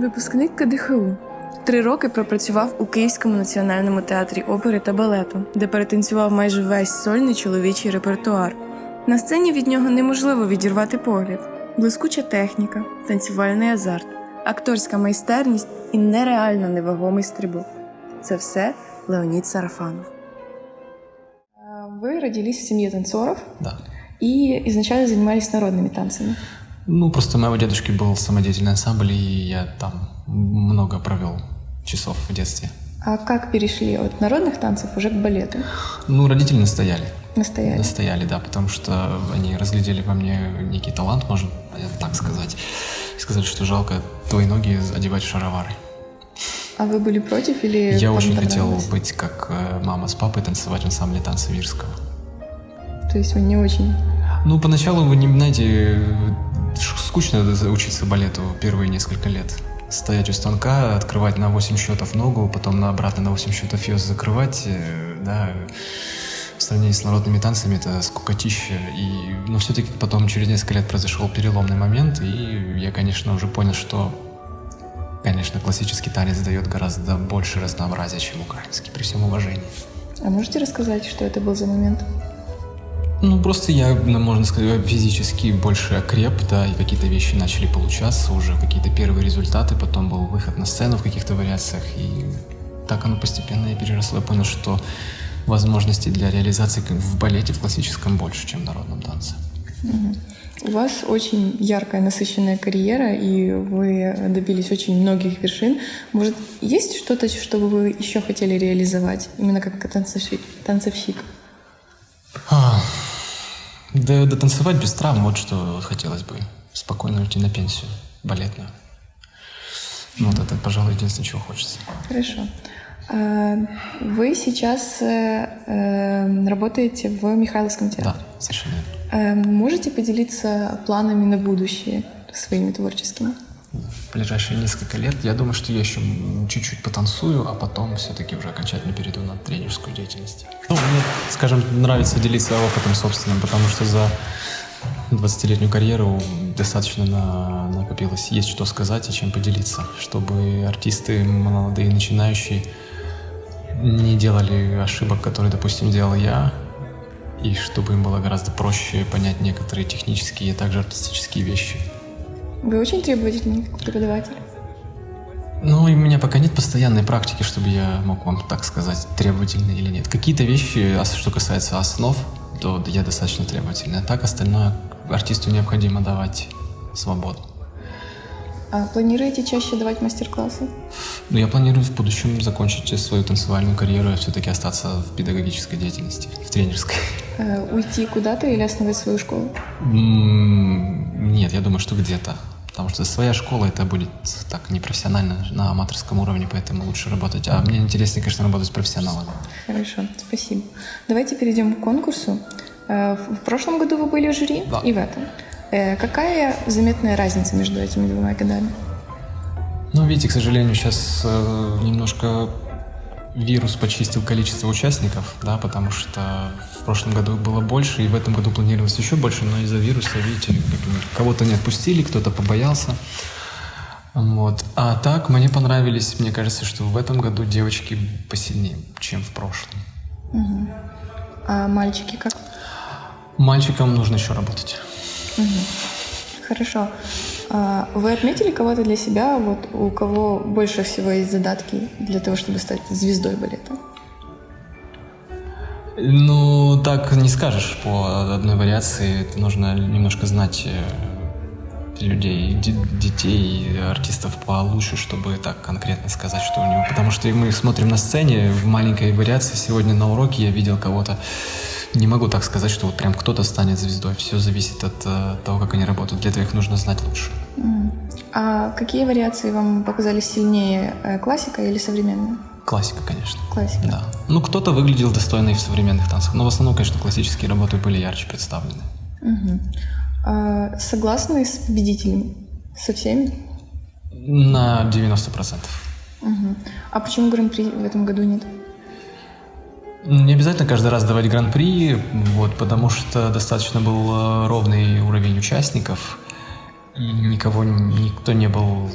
Випускник КДХУ. Три роки пропрацював у Київському національному театрі опери та балету, де перетанцював майже весь сольний чоловічий репертуар. На сцені від нього неможливо відірвати погляд, блискуча техніка, танцювальний азарт, акторська майстерність і нереально невагомий стрибок. Це все Леонід Сарафанов. Вы родились в семье танцоров Да. и изначально занимались народными танцами. Ну, просто у моего дедушки был самодеятельный ансамбль, и я там много провел часов в детстве. А как перешли от народных танцев уже к балету? Ну, родители настояли. Настояли. Настояли, да, потому что они разглядели во мне некий талант, можно так сказать. И сказали, что жалко твои ноги одевать в шаровары. А вы были против или Я очень хотел быть как э, мама с папой, танцевать в ансамбле танца Вирского. То есть вы не очень... Ну, поначалу вы не знаете, скучно учиться балету первые несколько лет. Стоять у станка, открывать на 8 счетов ногу, потом на обратно на 8 счетов ее закрывать, э, да, в сравнении с народными танцами это скукотища. И, но все-таки потом через несколько лет произошел переломный момент, и я, конечно, уже понял, что, конечно, классический танец дает гораздо больше разнообразия, чем украинский, при всем уважении. А можете рассказать, что это был за момент? Ну, просто я, ну, можно сказать, физически больше окреп, да, и какие-то вещи начали получаться, уже какие-то первые результаты, потом был выход на сцену в каких-то вариациях, и так оно постепенно и переросло. Я понял, что возможностей для реализации в балете, в классическом, больше, чем в народном танце. У вас очень яркая, насыщенная карьера, и вы добились очень многих вершин. Может, есть что-то, что бы вы еще хотели реализовать, именно как танцовщик? танцовщик? Да, танцевать без травм, вот что хотелось бы. Спокойно уйти на пенсию балетную. Ну, вот это, пожалуй, единственное, чего хочется. Хорошо. А, Вы сейчас э, э, работаете в Михайловском театре. Да, совершенно. Э, Можете поделиться планами на будущее своими творческими? В ближайшие несколько лет. Я думаю, что я еще чуть-чуть потанцую, а потом все-таки уже окончательно перейду на тренерскую деятельность. Ну, мне, скажем, нравится делиться опытом собственным, потому что за 20-летнюю карьеру достаточно на- накопилось. Есть что сказать и чем поделиться, чтобы артисты молодые, начинающие не делали ошибок, которые, допустим, делал я, и чтобы им было гораздо проще понять некоторые технические, а также артистические вещи. Вы очень требовательный преподаватель. Ну, и у меня пока нет постоянной практики, чтобы я мог вам так сказать, требовательный или нет. Какие-то вещи, что касается основ, то я достаточно требовательный. А так остальное артисту необходимо давать свободу. А планируете чаще давать мастер-классы? Но я планирую в будущем закончить свою танцевальную карьеру и все-таки остаться в педагогической деятельности, в тренерской. Э, Уйти куда-то или основать свою школу? Нет, я думаю, что где-то. Потому что своя школа это будет так непрофессионально на аматорском уровне, поэтому лучше работать. А мне интереснее, конечно, работать с профессионалами. Хорошо, спасибо. Давайте перейдем к конкурсу. Э, В прошлом году вы были в жюри Да. и в этом. Э, Какая заметная разница между этими двумя годами? Ну, видите, к сожалению, сейчас немножко вирус почистил количество участников, да, потому что в прошлом году было больше, и в этом году планировалось еще больше, но из-за вируса, видите, кого-то не отпустили, кто-то побоялся. Вот. А так, мне понравились, мне кажется, что в этом году девочки посильнее, чем в прошлом. А мальчики как? Мальчикам нужно еще работать. Хорошо. А Вы отметили кого-то для себя, вот у кого больше всего есть задатки для того, чтобы стать звездой балета? Ну, так не скажешь по одной вариации. Это нужно немножко знать э, людей, де- детей, артистов получше, чтобы так конкретно сказать, что у него. Потому что мы смотрим на сцене в маленькой вариации. Сегодня на уроке я видел кого-то. Не могу так сказать, что вот прям кто-то станет звездой. Все зависит от э, того, как они работают. Для этого их нужно знать лучше. А какие вариации вам показались сильнее, э, классика или современная? Классика, конечно. Классика. Да. Ну, кто-то выглядел достойно и в современных танцах. Но в основном, конечно, классические работы были ярче представлены. Мгм. А Согласны с победителем? Со всеми? На 90%. Мгм. А почему гран-при в этом году нет? Не обязательно каждый раз давать гран-при, вот, потому что достаточно был э, ровный уровень участников, и никого, никто не был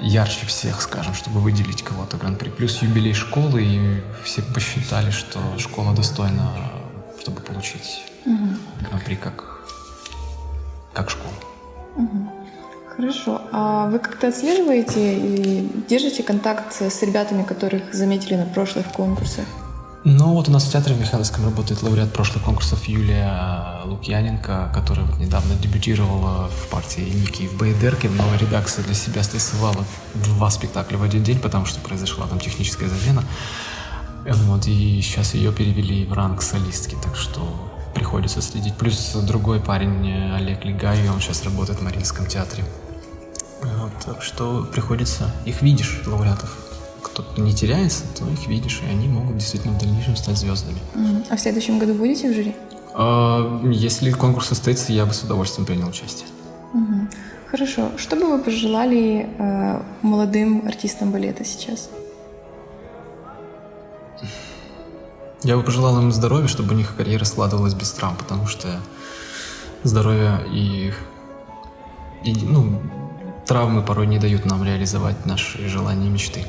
ярче всех, скажем, чтобы выделить кого-то гран-при. Плюс юбилей школы, и все посчитали, что школа достойна, чтобы получить гран-при как, как школа. Хорошо. А вы как-то отслеживаете и держите контакт с ребятами, которых заметили на прошлых конкурсах? Ну вот у нас в театре в Михайловском работает лауреат прошлых конкурсов Юлия Лукьяненко, которая вот недавно дебютировала в партии Ники в Бейдерке. В новой редакции для себя стрессовала два спектакля в один день, потому что произошла там техническая замена. Вот, и сейчас ее перевели в ранг солистки, так что приходится следить. Плюс другой парень Олег Легай, он сейчас работает в Мариинском театре. Вот, так что приходится, их видишь, лауреатов. Кто-то не теряется, то их видишь, и они могут действительно в дальнейшем стать звездами. А в следующем году будете в жюри? А, Если конкурс состоится, я бы с удовольствием принял участие. Хорошо. Что бы вы пожелали э, молодым артистам балета сейчас? Я бы пожелал им здоровья, чтобы у них карьера складывалась без травм, потому что здоровье и, и, ну, травмы порой не дают нам реализовать наши желания и мечты.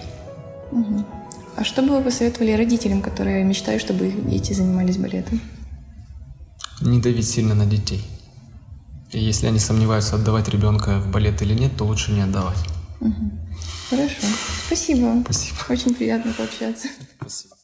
А что бы вы посоветовали родителям, которые мечтают, чтобы их дети занимались балетом? Не давить сильно на детей. И если они сомневаются, отдавать ребенка в балет или нет, то лучше не отдавать. Хорошо. Спасибо. Спасибо. Очень приятно пообщаться. Спасибо.